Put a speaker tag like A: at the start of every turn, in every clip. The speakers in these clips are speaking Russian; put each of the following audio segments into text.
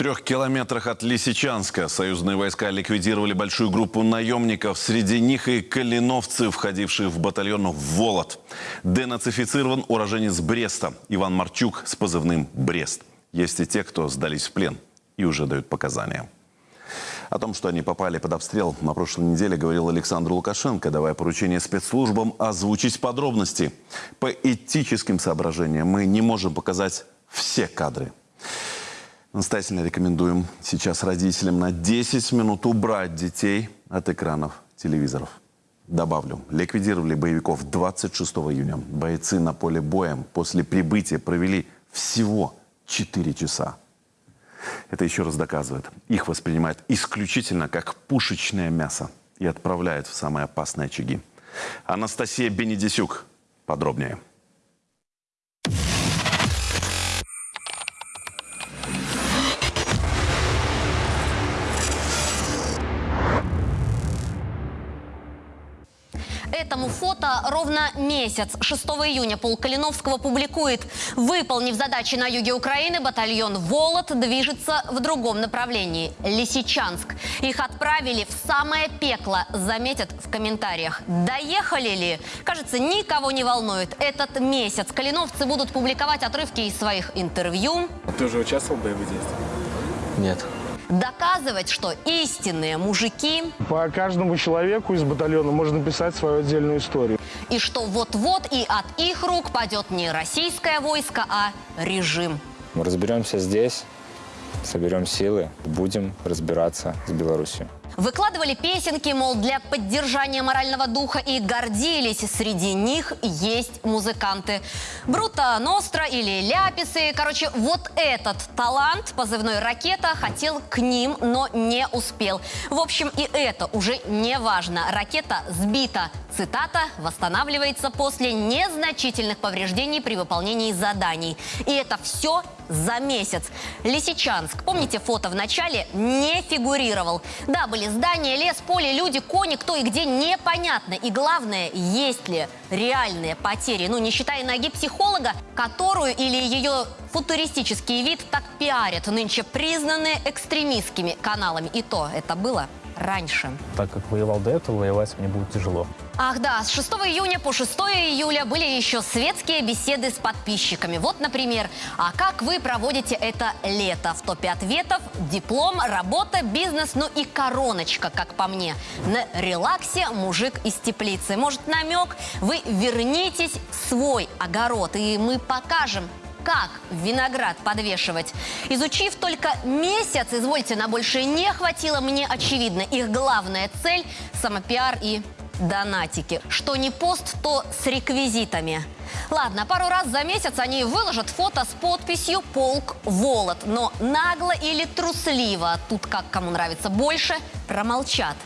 A: трех километрах от Лисичанска союзные войска ликвидировали большую группу наемников. Среди них и калиновцы, входившие в батальон «Волод». Денацифицирован уроженец Бреста Иван Марчук с позывным «Брест». Есть и те, кто сдались в плен и уже дают показания. О том, что они попали под обстрел, на прошлой неделе говорил Александр Лукашенко, давая поручение спецслужбам озвучить подробности. По этическим соображениям мы не можем показать все кадры. Настоятельно рекомендуем сейчас родителям на 10 минут убрать детей от экранов телевизоров. Добавлю, ликвидировали боевиков 26 июня. Бойцы на поле боя после прибытия провели всего 4 часа. Это еще раз доказывает, их воспринимают исключительно как пушечное мясо и отправляют в самые опасные очаги. Анастасия Бенедисюк. Подробнее.
B: Этому фото ровно месяц. 6 июня полк Калиновского публикует. Выполнив задачи на юге Украины, батальон «Волод» движется в другом направлении – Лисичанск. Их отправили в самое пекло, заметят в комментариях. Доехали ли? Кажется, никого не волнует. Этот месяц калиновцы будут публиковать отрывки из своих интервью.
C: Ты уже участвовал в боевых действиях?
D: Нет.
B: Доказывать, что истинные мужики
E: По каждому человеку из батальона можно писать свою отдельную историю.
B: и что вот-вот и от их рук падет не российское войско, а режим.
D: Мы разберемся здесь, соберем силы, будем разбираться с Беларусью.
B: Выкладывали песенки, мол, для поддержания морального духа и гордились. Среди них есть музыканты. Брута Ностра или Ляписы. Короче, вот этот талант, позывной «Ракета», хотел к ним, но не успел. В общем, и это уже не важно. Ракета сбита. Цитата «восстанавливается после незначительных повреждений при выполнении заданий». И это все за месяц. Лисичанск, помните фото в начале, не фигурировал. Да, были здания, лес, поле, люди, кони, кто и где, непонятно. И главное, есть ли реальные потери. Ну, не считая ноги психолога, которую или ее футуристический вид так пиарят нынче признанные экстремистскими каналами. И то это было раньше.
F: Так как воевал до этого, воевать мне будет тяжело.
B: Ах да, с 6 июня по 6 июля были еще светские беседы с подписчиками. Вот, например, а как вы проводите это лето? В топе ответов диплом, работа, бизнес, ну и короночка, как по мне. На релаксе мужик из теплицы. Может, намек? Вы вернитесь в свой огород, и мы покажем, как виноград подвешивать. Изучив только месяц, извольте, на больше не хватило, мне очевидно. Их главная цель – самопиар и донатики. Что не пост, то с реквизитами. Ладно, пару раз за месяц они выложат фото с подписью «Полк Волод». Но нагло или трусливо, тут как кому нравится больше, промолчат.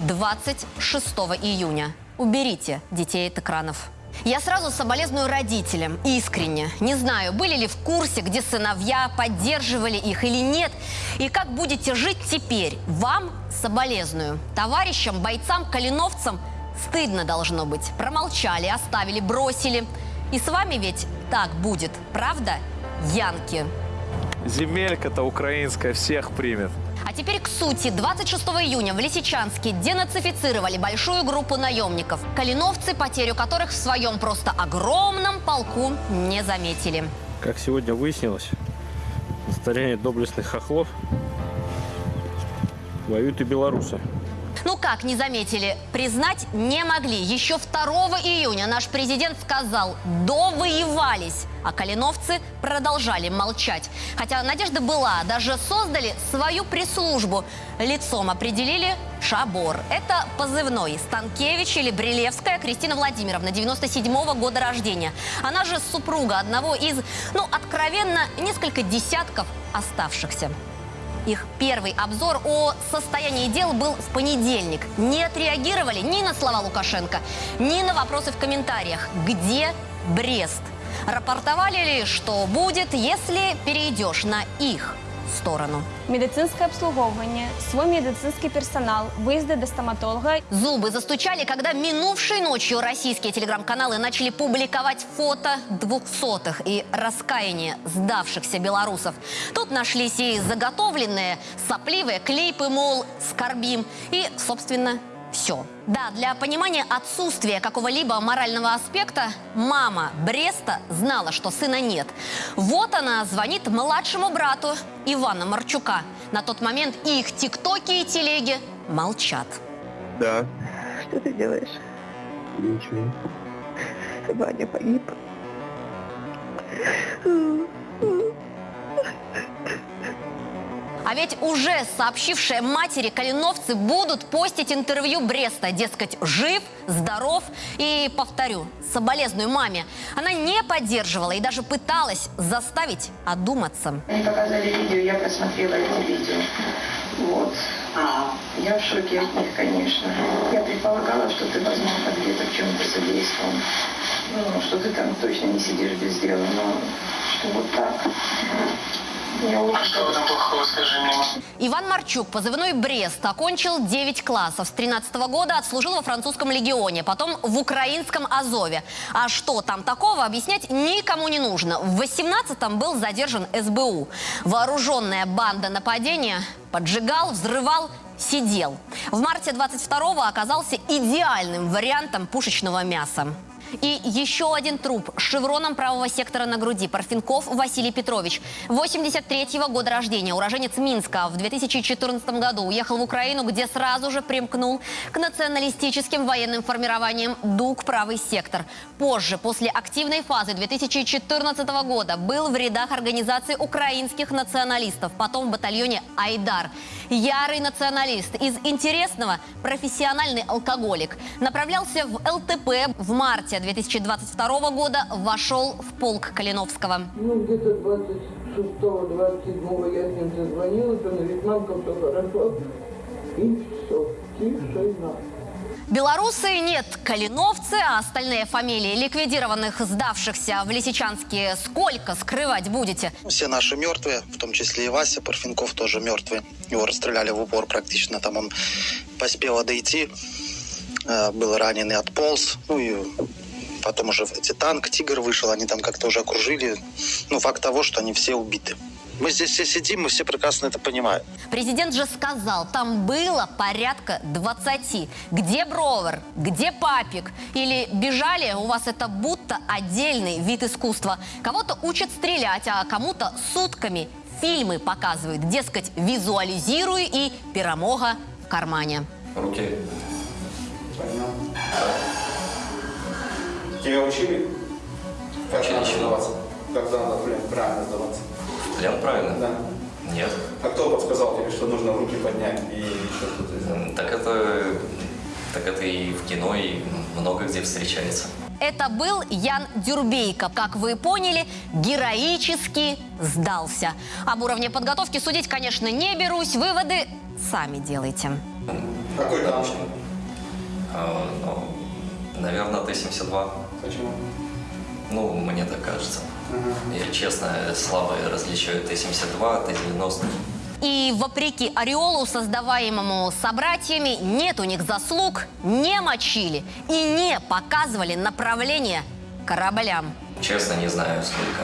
B: 26 июня. Уберите детей от экранов. Я сразу соболезную родителям, искренне. Не знаю, были ли в курсе, где сыновья, поддерживали их или нет. И как будете жить теперь? Вам соболезную. Товарищам, бойцам, калиновцам стыдно должно быть. Промолчали, оставили, бросили. И с вами ведь так будет, правда, Янки?
C: Земелька-то украинская всех примет.
B: А теперь к сути. 26 июня в Лисичанске денацифицировали большую группу наемников. Калиновцы, потерю которых в своем просто огромном полку не заметили.
G: Как сегодня выяснилось, на доблестных хохлов воюют и белорусы.
B: Как не заметили? Признать не могли. Еще 2 июня наш президент сказал «довоевались», а калиновцы продолжали молчать. Хотя надежда была, даже создали свою пресс-службу. Лицом определили Шабор. Это позывной Станкевич или Брилевская Кристина Владимировна, 97-го года рождения. Она же супруга одного из, ну, откровенно, несколько десятков оставшихся. Их первый обзор о состоянии дел был в понедельник. Не отреагировали ни на слова Лукашенко, ни на вопросы в комментариях. Где Брест? Рапортовали ли, что будет, если перейдешь на их сторону.
H: Медицинское обслуговывание, свой медицинский персонал, выезды до стоматолога.
B: Зубы застучали, когда минувшей ночью российские телеграм-каналы начали публиковать фото двухсотых и раскаяние сдавшихся белорусов. Тут нашлись и заготовленные сопливые клейпы, мол, скорбим, и, собственно, все. Да, для понимания отсутствия какого-либо морального аспекта мама Бреста знала, что сына нет. Вот она звонит младшему брату Ивана Марчука. На тот момент их тиктоки и телеги молчат.
I: Да.
J: Что ты делаешь?
I: Ничего.
J: Ваня погиб.
B: А ведь уже сообщившие матери калиновцы будут постить интервью Бреста. Дескать, жив, здоров. И, повторю, соболезную маме. Она не поддерживала и даже пыталась заставить одуматься.
J: Они показали видео, я просмотрела эти видео. Вот. Я в шоке от них, конечно. Я предполагала, что ты, возможно, где-то в чем-то содействовал. Ну, что ты там точно не сидишь без дела, но что вот так. Я очень
I: Что в этом плохого, скажи мне?
B: Иван Марчук, позывной Брест, окончил 9 классов. С 13 года отслужил во французском легионе, потом в украинском Азове. А что там такого, объяснять никому не нужно. В 18-м был задержан СБУ. Вооруженная банда нападения поджигал, взрывал, сидел. В марте 22-го оказался идеальным вариантом пушечного мяса. И еще один труп с шевроном правого сектора на груди. Парфенков Василий Петрович. 83-го года рождения, уроженец Минска. В 2014 году уехал в Украину, где сразу же примкнул к националистическим военным формированиям ДУК «Правый сектор». Позже, после активной фазы 2014 года, был в рядах организации украинских националистов, потом в батальоне «Айдар». Ярый националист. Из интересного – профессиональный алкоголик. Направлялся в ЛТП в марте 2022 года, вошел в полк Калиновского.
K: Ну, где-то 26-27 я с ним созвонилась, он говорит, мамка, все хорошо. И все, тишина.
B: Белорусы нет, калиновцы, а остальные фамилии ликвидированных, сдавшихся в Лисичанске, сколько скрывать будете?
L: Все наши мертвые, в том числе и Вася Парфенков тоже мертвый. Его расстреляли в упор практично, там он поспел дойти, э, был раненый, отполз. Ну и потом уже эти танк, Тигр вышел, они там как-то уже окружили. Ну, факт того, что они все убиты. Мы здесь все сидим, мы все прекрасно это понимаем.
B: Президент же сказал, там было порядка 20. Где Бровер? Где Папик? Или бежали, у вас это будто отдельный вид искусства. Кого-то учат стрелять, а кому-то сутками фильмы показывают. Дескать, визуализируй и перемога в кармане.
G: Руки.
I: Тебя учили? Как
G: Учили
I: надо сдаваться? Как надо, блин, правильно сдаваться?
G: Плен правильно?
I: Да.
G: Нет.
I: А кто подсказал тебе, что нужно руки поднять и еще что-то
G: Так это... Так это и в кино, и много где встречается.
B: Это был Ян Дюрбейко. Как вы поняли, героически сдался. Об уровне подготовки судить, конечно, не берусь. Выводы сами делайте.
I: Какой там?
G: А, ну, наверное, Т-72.
I: Почему?
G: Ну, мне так кажется. Я, честно, слабо различаю Т-72, Т-90.
B: И вопреки ореолу, создаваемому собратьями, нет у них заслуг, не мочили и не показывали направление кораблям.
G: Честно, не знаю сколько.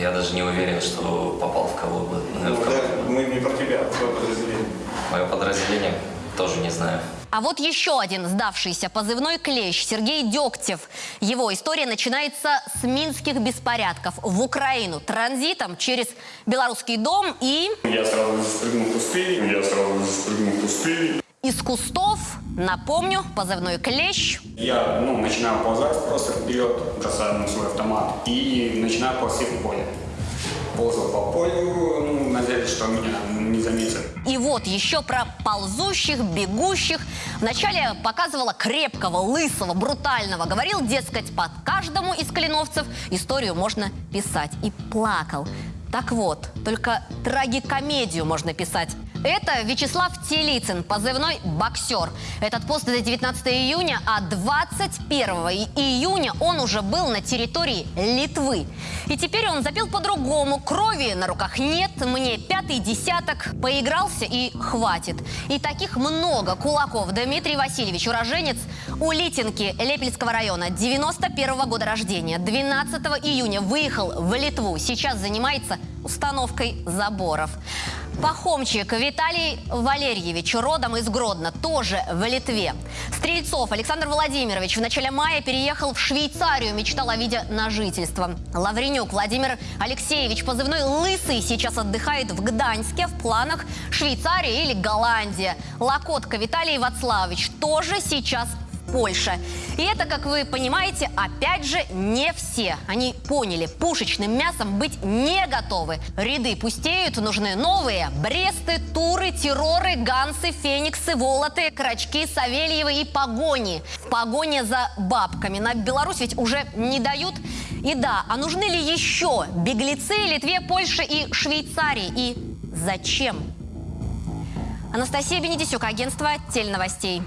G: Я даже не уверен, что попал в кого бы.
I: Ну,
G: в кого.
I: да, мы не про тебя, а твое подразделение.
G: Мое подразделение тоже не знаю.
B: А вот еще один сдавшийся позывной клещ Сергей Дегтев. Его история начинается с минских беспорядков в Украину транзитом через Белорусский дом и
I: Я сразу спрыгнул в пустыню, я сразу спрыгнул в пустыню.
B: из кустов, напомню, позывной клещ.
I: Я, ну, начинаю ползать просто вперед, бросаю на свой автомат и начинаю ползти в поле. Ползал по полю, ну, что меня не заметят.
B: И вот еще про ползущих, бегущих. Вначале показывала крепкого, лысого, брутального. Говорил, дескать, под каждому из калиновцев историю можно писать. И плакал. Так вот, только трагикомедию можно писать Это Вячеслав Телицын, позывной «Боксер». Этот пост до 19 июня, а 21 июня он уже был на территории Литвы. И теперь он запил по-другому. Крови на руках нет, мне пятый десяток. Поигрался и хватит. И таких много кулаков. Дмитрий Васильевич, уроженец Улитинки Лепельского района, 91 года рождения. 12 июня выехал в Литву. Сейчас занимается установкой заборов. Пахомчик Виталий Валерьевич, родом из Гродно, тоже в Литве. Стрельцов Александр Владимирович в начале мая переехал в Швейцарию, мечтал о виде на жительство. Лавренюк Владимир Алексеевич, позывной «Лысый», сейчас отдыхает в Гданьске, в планах Швейцария или Голландия. Локотка Виталий Вацлавович тоже сейчас Польша. И это, как вы понимаете, опять же, не все. Они поняли, пушечным мясом быть не готовы. Ряды пустеют, нужны новые. Бресты, Туры, Терроры, Гансы, Фениксы, Волоты, Крачки, Савельевы и Погони. Погоня за бабками. На Беларусь ведь уже не дают. И да, а нужны ли еще беглецы Литве, Польше и Швейцарии? И зачем? Анастасия Бенедисюк, агентство Теленовостей.